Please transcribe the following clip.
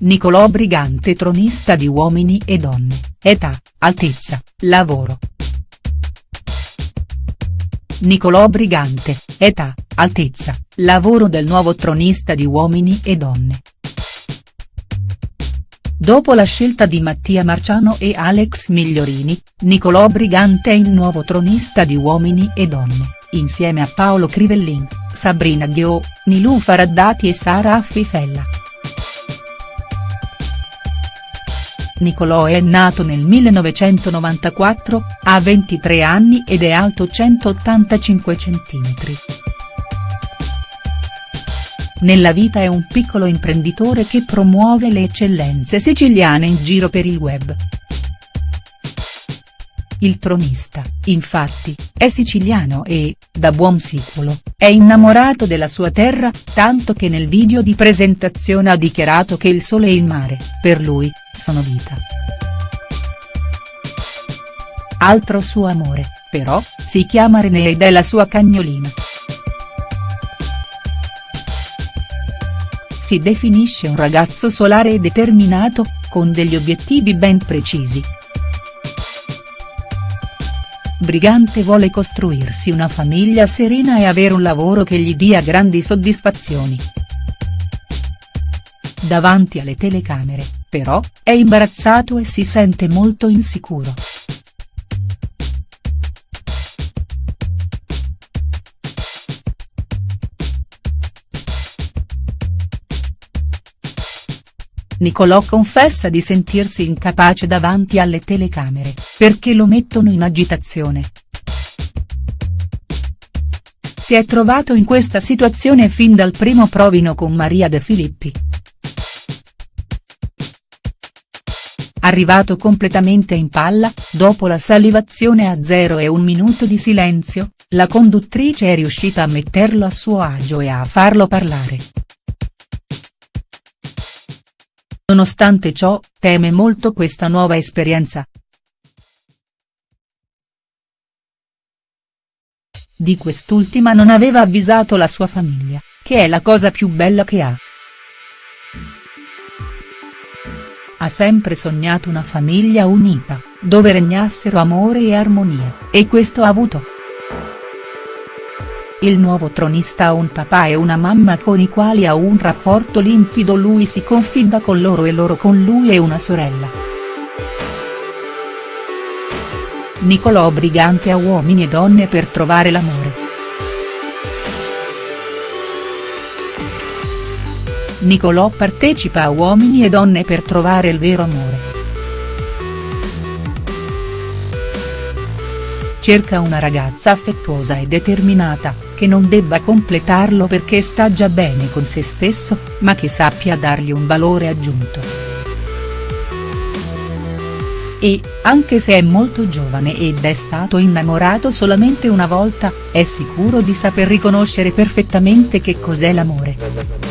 Nicolò Brigante tronista di Uomini e Donne, età, altezza, lavoro. Nicolò Brigante, età, altezza, lavoro del nuovo tronista di Uomini e Donne. Dopo la scelta di Mattia Marciano e Alex Migliorini, Nicolò Brigante è il nuovo tronista di Uomini e Donne, insieme a Paolo Crivellin, Sabrina Ghio, Nilù Faraddati e Sara Affifella. Nicolò è nato nel 1994, ha 23 anni ed è alto 185 cm. Nella vita è un piccolo imprenditore che promuove le eccellenze siciliane in giro per il web. Il tronista, infatti, è siciliano e, da buon siculo, è innamorato della sua terra, tanto che nel video di presentazione ha dichiarato che il sole e il mare, per lui, sono vita. Altro suo amore, però, si chiama René ed è la sua cagnolina. Si definisce un ragazzo solare e determinato, con degli obiettivi ben precisi. Brigante vuole costruirsi una famiglia serena e avere un lavoro che gli dia grandi soddisfazioni. Davanti alle telecamere, però, è imbarazzato e si sente molto insicuro. Nicolò confessa di sentirsi incapace davanti alle telecamere, perché lo mettono in agitazione. Si è trovato in questa situazione fin dal primo provino con Maria De Filippi. Arrivato completamente in palla, dopo la salivazione a zero e un minuto di silenzio, la conduttrice è riuscita a metterlo a suo agio e a farlo parlare. Nonostante ciò, teme molto questa nuova esperienza. Di quest'ultima non aveva avvisato la sua famiglia, che è la cosa più bella che ha. Ha sempre sognato una famiglia unita, dove regnassero amore e armonia, e questo ha avuto. Il nuovo tronista ha un papà e una mamma con i quali ha un rapporto limpido lui si confida con loro e loro con lui e una sorella. Nicolò Brigante a Uomini e Donne per trovare l'amore. Nicolò partecipa a Uomini e Donne per trovare il vero amore. Cerca una ragazza affettuosa e determinata, che non debba completarlo perché sta già bene con se stesso, ma che sappia dargli un valore aggiunto. E, anche se è molto giovane ed è stato innamorato solamente una volta, è sicuro di saper riconoscere perfettamente che cos'è l'amore.